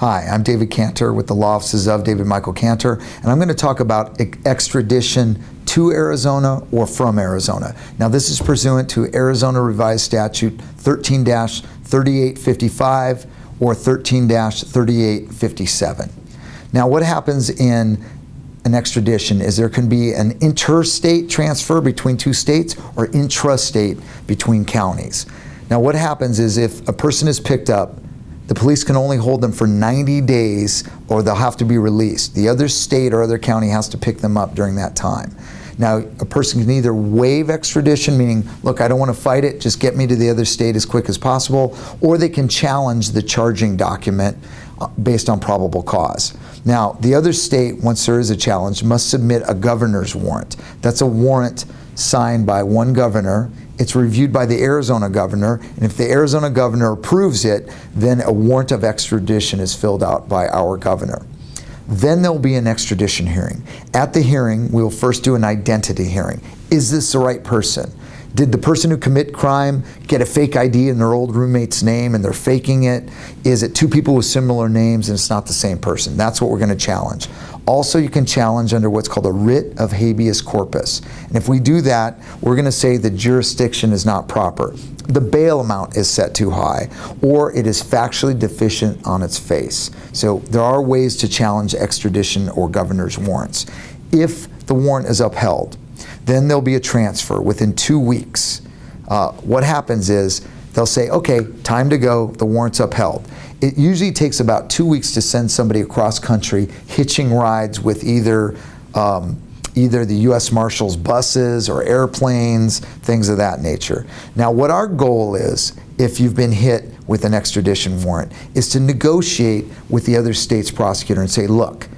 Hi, I'm David Cantor with the Law Offices of David Michael Cantor, and I'm going to talk about extradition to Arizona or from Arizona. Now, this is pursuant to Arizona Revised Statute 13 3855 or 13 3857. Now, what happens in an extradition is there can be an interstate transfer between two states or intrastate between counties. Now, what happens is if a person is picked up the police can only hold them for 90 days or they'll have to be released. The other state or other county has to pick them up during that time. Now, a person can either waive extradition, meaning, look, I don't want to fight it, just get me to the other state as quick as possible, or they can challenge the charging document uh, based on probable cause. Now, the other state, once there is a challenge, must submit a governor's warrant. That's a warrant signed by one governor it's reviewed by the Arizona governor, and if the Arizona governor approves it, then a warrant of extradition is filled out by our governor. Then there'll be an extradition hearing. At the hearing, we'll first do an identity hearing. Is this the right person? Did the person who commit crime get a fake ID in their old roommate's name and they're faking it? Is it two people with similar names and it's not the same person? That's what we're going to challenge. Also, you can challenge under what's called a writ of habeas corpus. And if we do that, we're going to say the jurisdiction is not proper. The bail amount is set too high, or it is factually deficient on its face. So there are ways to challenge extradition or governor's warrants. If the warrant is upheld, then there'll be a transfer within two weeks. Uh, what happens is they'll say, okay, time to go, the warrant's upheld. It usually takes about two weeks to send somebody across country hitching rides with either um, either the U.S. Marshals buses or airplanes, things of that nature. Now what our goal is, if you've been hit with an extradition warrant, is to negotiate with the other state's prosecutor and say, look,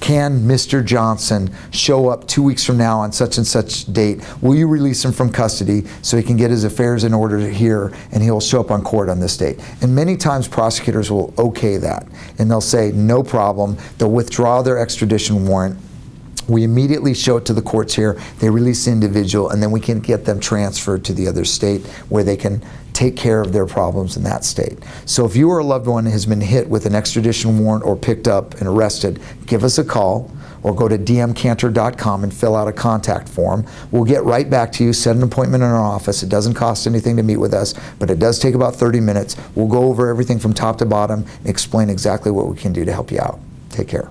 can Mr. Johnson show up two weeks from now on such and such date? Will you release him from custody so he can get his affairs in order here and he'll show up on court on this date? And many times prosecutors will okay that and they'll say no problem. They'll withdraw their extradition warrant we immediately show it to the courts here, they release the individual, and then we can get them transferred to the other state where they can take care of their problems in that state. So if you or a loved one has been hit with an extradition warrant or picked up and arrested, give us a call or go to dmcantor.com and fill out a contact form. We'll get right back to you, set an appointment in our office. It doesn't cost anything to meet with us, but it does take about 30 minutes. We'll go over everything from top to bottom and explain exactly what we can do to help you out. Take care.